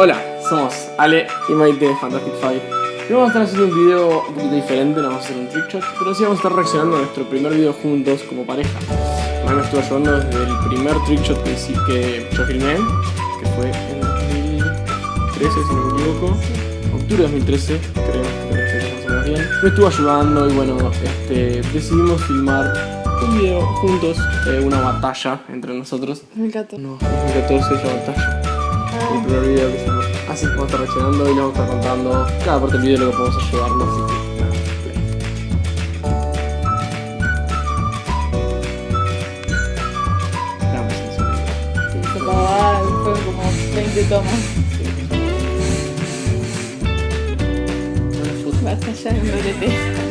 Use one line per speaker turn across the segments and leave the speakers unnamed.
Hola, somos Ale y Maite de Fantastic Five. Y vamos a estar haciendo un video un poquito diferente, no vamos a hacer un trick shot, pero sí vamos a estar reaccionando a nuestro primer video juntos como pareja. Mai me estuvo ayudando desde el primer trick shot que, sí, que yo filmé, que fue en 2013, si no me equivoco. Octubre de 2013, creo, que más o menos bien. Me estuvo ayudando y bueno, este, decidimos filmar un video juntos, eh, una batalla entre nosotros.
2014.
No, 2014 esa batalla. El primer video que hicimos. Así que vamos a estar reaccionando y le vamos a estar contando cada parte del video lo que podemos ayudarnos. Así que.
Sí, acababa, fueron como 20 tomas.
Foto.
Basta ya en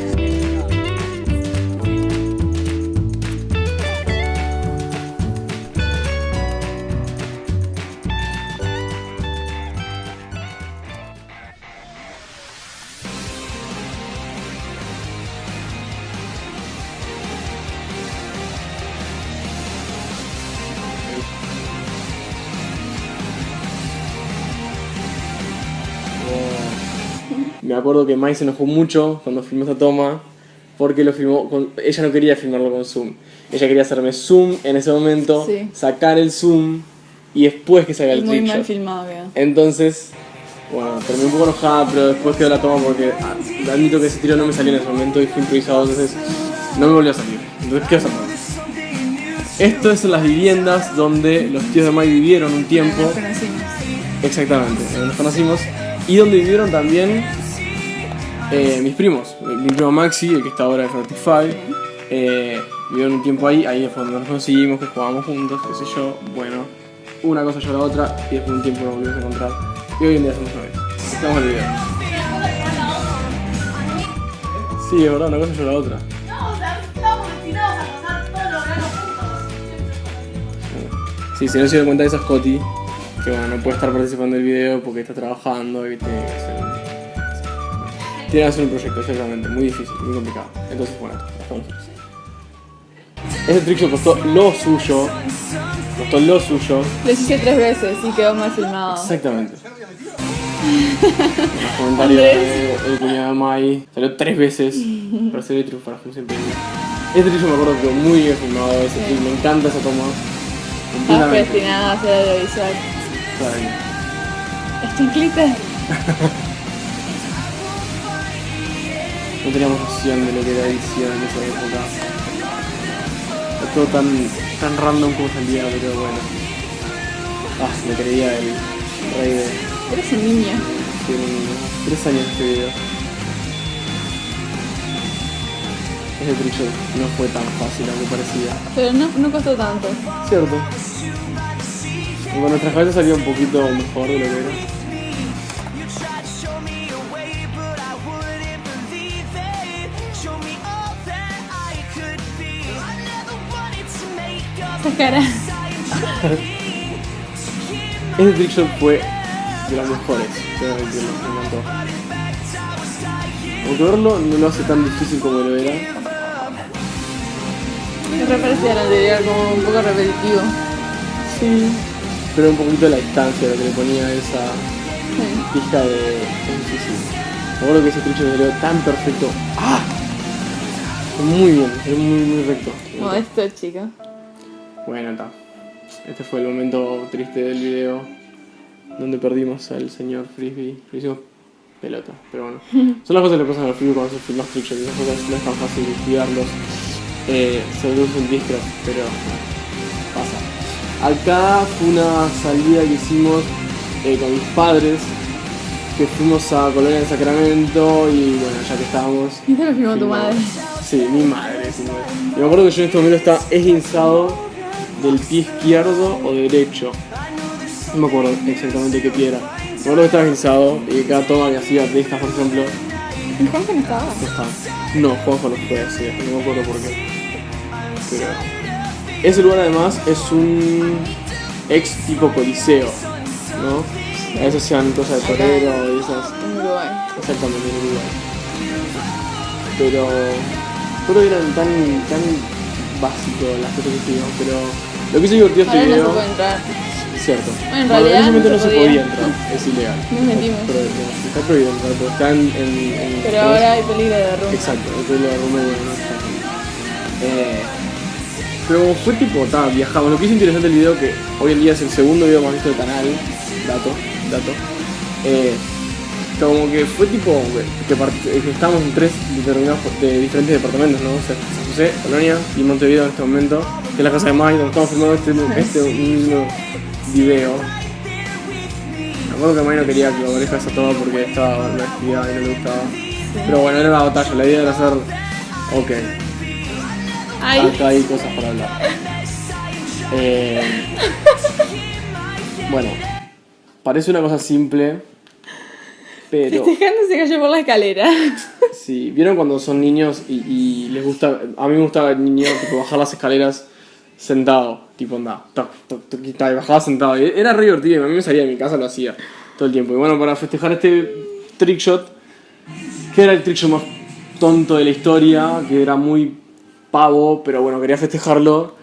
Me acuerdo que Mai se enojó mucho cuando filmó esta toma porque lo filmó con... ella no quería filmarlo con zoom. Ella quería hacerme zoom en ese momento,
Sí.
sacar el zoom y después que salga el
Muy mal filmado quedó.
Entonces, bueno, terminé un poco enojada, pero después quedó la toma porque admito que ese tiro no me salió en ese momento y fue improvisado, entonces no me volvió a salir. Entonces, ¿qué hacer? Esto es en las viviendas donde los tíos de Mai vivieron un tiempo.
Nos conocimos.
Exactamente, donde nos conocimos. Y donde vivieron también eh, mis primos. Mi primo Maxi, el que está ahora en Fortify. Eh, vivieron un tiempo ahí, ahí fue donde nos conseguimos, que jugábamos juntos, qué sé yo. Bueno, una cosa llevó a la otra y después de un tiempo nos volvimos a encontrar. Y hoy en día somos novios. Estamos video. Sí, es verdad, una cosa llevó a la otra.
No, estamos destinados a pasar todos los veranos juntos.
Sí, si no se dieron cuenta de eso es Coti, que bueno, no puede estar participando del video porque está trabajando y tiene que hacer. Tiene que hacer un proyecto, exactamente, muy difícil, muy complicado. Entonces, bueno, estamos Este trick shot costó lo suyo, costó lo suyo,
Lo hice tres veces y quedó mal filmado.
exactamente. En los comentarios de el cuñado de Mai salió tres veces, pero se ve triunfar, como siempre. Este shot me acuerdo que quedó muy bien filmado, ese me encanta esa toma.
Estás predestinado a hacer audiovisual.
Está bien.
¿Está en glitter?
No teníamos noción de lo que era edición en esa época. Era todo tan, tan random como salía, pero bueno. Ah, me creía el rey de,
Eres un niño.
un- tres años este video. Ese trick shot no fue tan fácil aunque parecía.
Pero no, no costó tanto.
Cierto. Con nuestras cabezas salió un poquito mejor de lo que era.
Cara.
Ese trick shot fue de los mejores, que me encantó. Aunque verlo no lo hace tan difícil como lo era.
Me re parecía al anterior, como un poco repetitivo.
Sí. Pero un poquito la distancia, lo que le ponía esa
Sí.
pista de. es difícil. Me acuerdo que ese trick shot salió tan perfecto. ¡Ah! Muy bien, fue muy, muy recto.
Modesto, chico.
Bueno, está. Este fue el momento triste del video donde perdimos al señor Frisbee. Lo hicimos pelota, pero bueno. Son las cosas que le pasan al Frisbee cuando se filmas shots. Esas cosas no es tan fácil cuidarlos. Eh, se un discro, pero pasa. Acá fue una salida que hicimos eh, con mis padres. Que fuimos a Colonia del Sacramento y bueno, ya que estábamos
¿Y te lo filmó tu madre?
Sí, mi madre, sí, mi madre. Y me acuerdo que yo en este momento estaba esguinzado del pie izquierdo o derecho. No me acuerdo exactamente qué pie era. Me acuerdo que estaba esguinzado y que cada toma que hacía de estas, por ejemplo,
¿En Juanjo no estaba?
no estaba. No, Juanjo no fue así, no me acuerdo por qué. Pero. Ese lugar además es un ex tipo coliseo, ¿no? A veces hacían cosas de torero y esas.
En Uruguay.
Exactamente, en Uruguay. Pero creo que eran tan, tan básicos las cosas que hicimos, pero lo que hizo divertido este
Ahora no se
video.
puede entrar.
cierto.
Bueno, en
en
realidad
ese momento
no
no
se
se
podía.
entrar, es ilegal.
Nos metimos.
Pero, no, está prohibido entrar, pero está en. en- en-
Pero ahora hay peligro de derrumbe.
Exacto, el pelo de no está. Eh, pero fue tipo, ta, viajamos. Lo que es interesante del video, que hoy en día es el segundo video más visto del canal, dato, dato. Eh, como que fue tipo, que, que estábamos en tres determinados de diferentes departamentos, ¿no? O sea, San José, Colonia y Montevideo en este momento, que es la casa de donde estamos filmando este, este mismo video. Me acuerdo que Mai no quería que lo manejas a todo porque estaba actividad y no le gustaba. Pero bueno, era una batalla, la idea era hacer. Ok,
Ay,
acá hay cosas para hablar. Eh, bueno, parece una cosa simple, pero.
festejando se cayó por la escalera.
Sí, ¿vieron cuando son niños y, y les gusta? A mí me gustaba el niño tipo, bajar las escaleras sentado, tipo anda, toc, toc, toc, y bajaba sentado. Y era re divertido, y a mí me salía de mi casa, lo hacía todo el tiempo. Y bueno, para festejar este trickshot, que era el trickshot más tonto de la historia, que era muy pavo, pero bueno, quería festejarlo.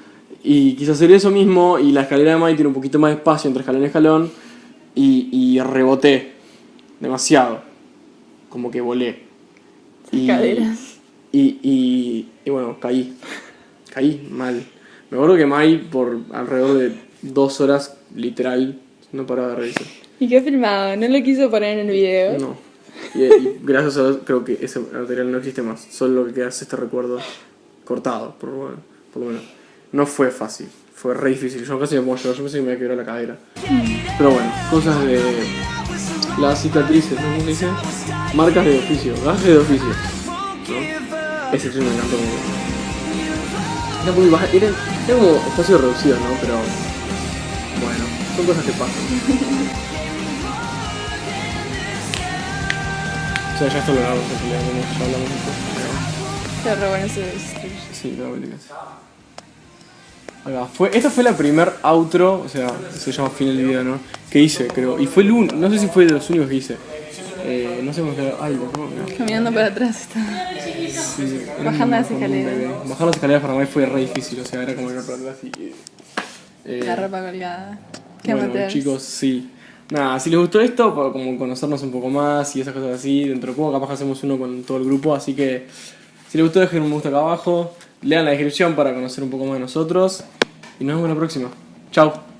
Y quise hacer eso mismo, y la escalera de Mai tiene un poquito más de espacio entre escalón y escalón, y, y reboté demasiado, como que volé. Y, y, y, y bueno, caí. Caí mal. Me acuerdo que Mai, por alrededor de dos horas, literal, no paraba de reírse.
¿Y qué filmado? ¿No lo quiso poner en el video?
No. Y, y gracias a Dios creo que ese material no existe más. Solo lo que queda es este recuerdo cortado, por, bueno, por lo menos. No fue fácil. Fue re difícil. Yo casi me puedo llorar. Yo pensé que me iba a quebrar la cadera. Pero bueno, cosas de las cicatrices, ¿no? ¿Cómo dice? Marcas de oficio, gajes de oficio. ¿no? Ese encantó. como- Era muy baja, era, era como espacio reducido, ¿no? Pero bueno, son cosas que pasan. O sea, ya esto lo grabamos en realidad, como ya hablamos un poco.
Qué re bueno ese
Sí, la vuelta casi. Acá, fue, esta fue la primer outro, o sea, se llama fin del video, ¿no? Que hice, creo. Y fue el un, no sé si fue de los únicos que hice. Eh, no sé cómo quedó. Ay, que
Caminando para atrás está.
Sí,
Bajando las escaleras.
Bajar las escaleras para mí fue re difícil, o sea, era como ir para atrás y. eh,
La ropa colgada. Qué
bueno, chicos, sí. Nada, si les gustó esto, para como conocernos un poco más y esas cosas así, dentro de poco capaz que hacemos uno con todo el grupo, así que si les gustó dejen un me gusta acá abajo, lean la descripción para conocer un poco más de nosotros y nos vemos la próxima. Chao.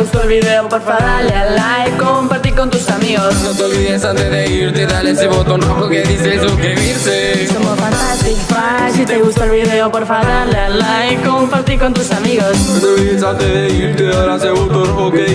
Gustó el video porfa dale a like, compartir con tus amigos.
No te olvides antes de irte, dale ese botón rojo que dice suscribirse.
Somos Fantastic Five, si te gustó el video porfa dale a like, compartir con tus amigos.
No te olvides antes de irte, dale ese botón rojo que